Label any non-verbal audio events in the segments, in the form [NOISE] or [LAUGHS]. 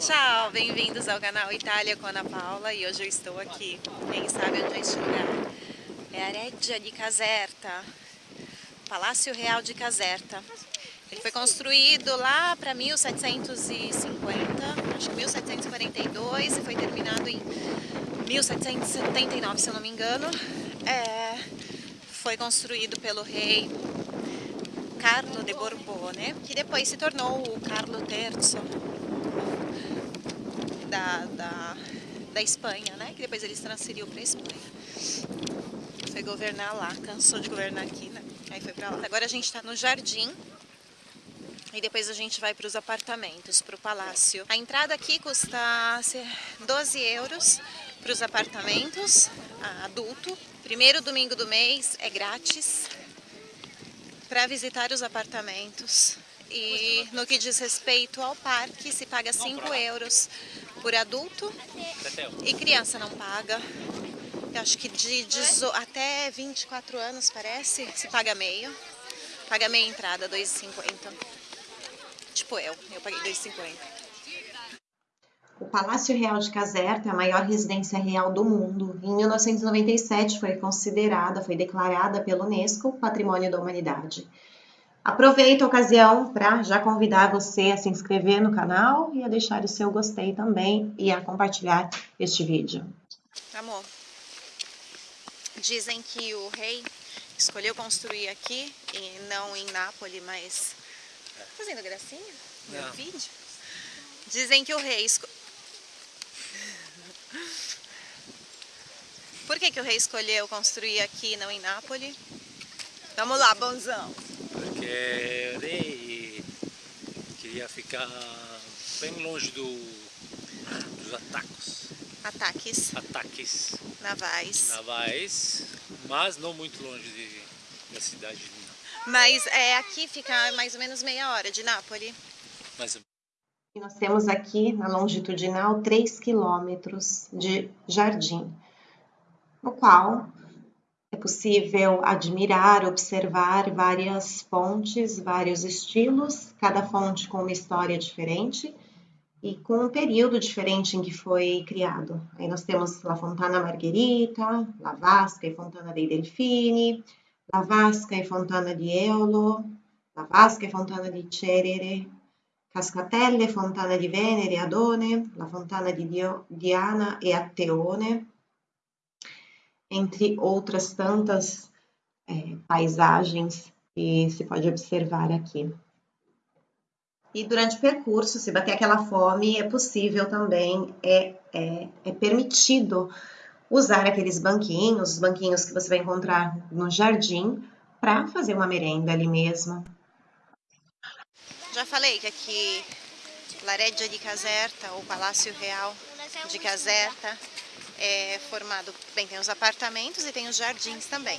Ciao, bem-vindos ao canal Itália com Ana Paula e hoje eu estou aqui, quem sabe onde é este lugar? É a Reggia de Caserta, Palácio Real de Caserta. Ele foi construído lá para 1750, acho que 1742 e foi terminado em 1779, se eu não me engano. É, foi construído pelo rei Carlo de Borbone, que depois se tornou o Carlo III da, da, da Espanha, né? Que depois eles transferiu para Espanha. Foi governar lá, cansou de governar aqui, né? Aí foi para lá. Agora a gente está no jardim. E depois a gente vai para os apartamentos, para o palácio. A entrada aqui custa 12 euros para os apartamentos, adulto. Primeiro domingo do mês é grátis para visitar os apartamentos. E no que diz respeito ao parque, se paga 5 euros por adulto e criança não paga. Eu acho que de, até 24 anos, parece, se paga meio. Paga meia entrada, 2,50. Tipo eu, eu paguei 2,50. O Palácio Real de Caserta é a maior residência real do mundo. Em 1997 foi considerada, foi declarada pela Unesco Patrimônio da Humanidade. Aproveito a ocasião para já convidar você a se inscrever no canal e a deixar o seu gostei também e a compartilhar este vídeo. Amor, dizem que o rei escolheu construir aqui e não em Nápoles, mas... Tá fazendo gracinha? Meu não. vídeo? Dizem que o rei... Esco... Por que, que o rei escolheu construir aqui e não em Nápoles? Vamos lá, bonzão! Porque ele queria ficar bem longe do, dos ataques. Ataques. Ataques. Navais. Navais, mas não muito longe de, da cidade de Nápoles. Mas é, aqui fica mais ou menos meia hora de Nápoles. Mais e nós temos aqui na longitudinal 3 quilômetros de jardim, no qual é possível admirar, observar várias fontes, vários estilos, cada fonte com uma história diferente e com um período diferente em que foi criado. Aí nós temos La Fontana Margherita, La Vasca e Fontana dei Delfini, La Vasca e Fontana di Eolo, La Vasca e Fontana di Cerere, Cascatelle, Fontana di Venere Adone, La Fontana di Dio, Diana e Atteone, entre outras tantas é, paisagens que se pode observar aqui. E durante o percurso, se bater aquela fome, é possível também, é, é, é permitido usar aqueles banquinhos, os banquinhos que você vai encontrar no jardim, para fazer uma merenda ali mesmo. Já falei que aqui Laredia de Caserta, o Palácio Real de Caserta, é formado, bem, tem os apartamentos e tem os jardins também.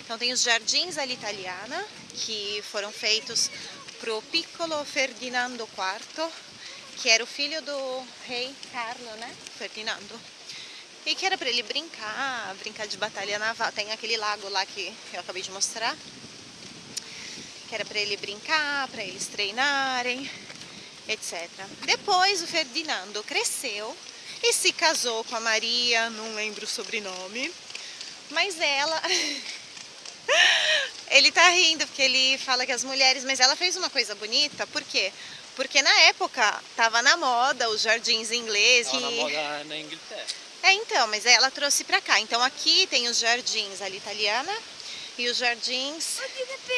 Então tem os jardins all'italiana, que foram feitos para o Piccolo Ferdinando IV, que era o filho do rei Carlo, né, Ferdinando. E que era para ele brincar, brincar de batalha naval. Tem aquele lago lá que eu acabei de mostrar, que era para ele brincar, para eles treinarem, etc. Depois o Ferdinando cresceu e se casou com a Maria, não lembro o sobrenome, mas ela... [LAUGHS] ele tá rindo porque ele fala que as mulheres, mas ela fez uma coisa bonita, por quê? Porque na época tava na moda os jardins ingleses. Tava na moda na Inglaterra. É, então, mas ela trouxe pra cá. Então aqui tem os jardins ali italiana e os jardins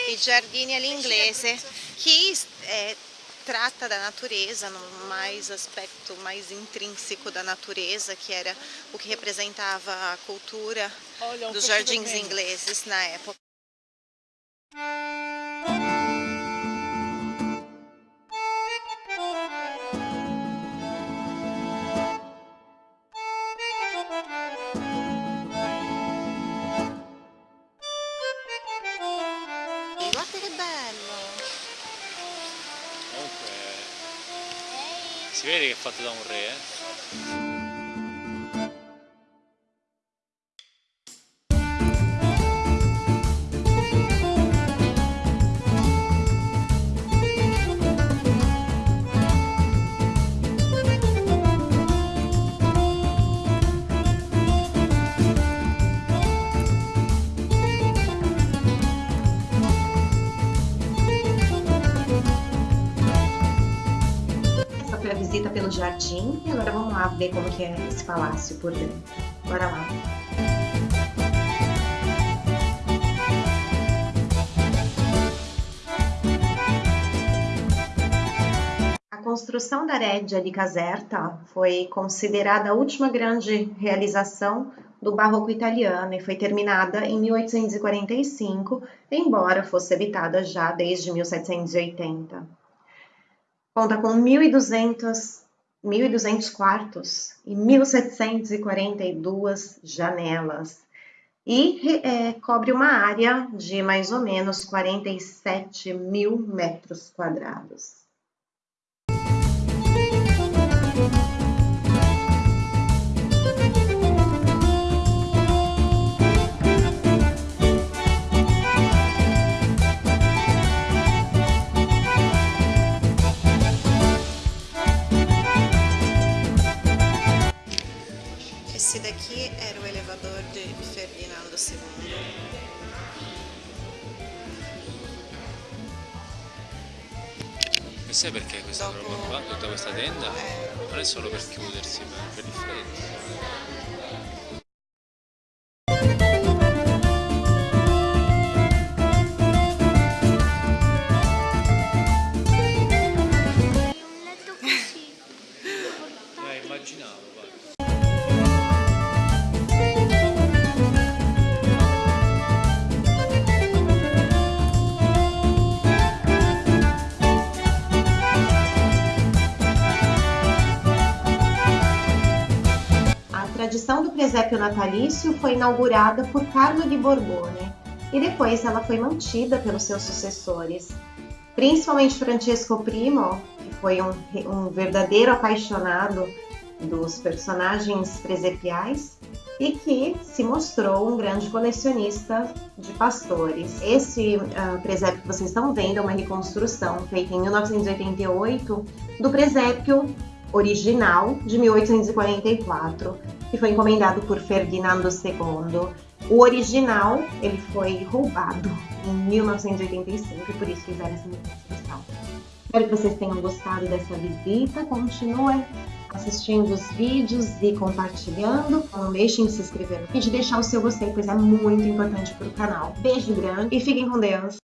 e Giardini ali inglese, que é, trata da natureza, no mais aspecto mais intrínseco da natureza, que era o que representava a cultura Olha, um dos jardins ingleses na época. Si vede che è fatto da un re, eh? Visita pelo jardim e agora vamos lá ver como que é esse palácio por dentro. Bora lá! A construção da Regia di Caserta foi considerada a última grande realização do barroco italiano e foi terminada em 1845, embora fosse habitada já desde 1780. Conta com 1.200 1.200 quartos e 1.742 janelas e é, cobre uma área de mais ou menos 47 mil metros quadrados. Sai perché questa Dopo- roba qua, tutta questa tenda? Non è solo per chiudersi, ma per il freddo. Do presépio natalício foi inaugurada por Carlo di Borbone e depois ela foi mantida pelos seus sucessores, principalmente Francesco I, que foi um, um verdadeiro apaixonado dos personagens presepiais e que se mostrou um grande colecionista de pastores. Esse ah, presépio que vocês estão vendo é uma reconstrução feita em 1988 do presépio original de 1844, que foi encomendado por Ferdinando II. O original ele foi roubado em 1985 e por isso fizeram essa reconstrução. Espero que vocês tenham gostado dessa visita. Continuem assistindo os vídeos e compartilhando. Não deixem de se inscrever no vídeo e deixar o seu gostei, pois é muito importante para o canal. Beijo grande e fiquem com Deus!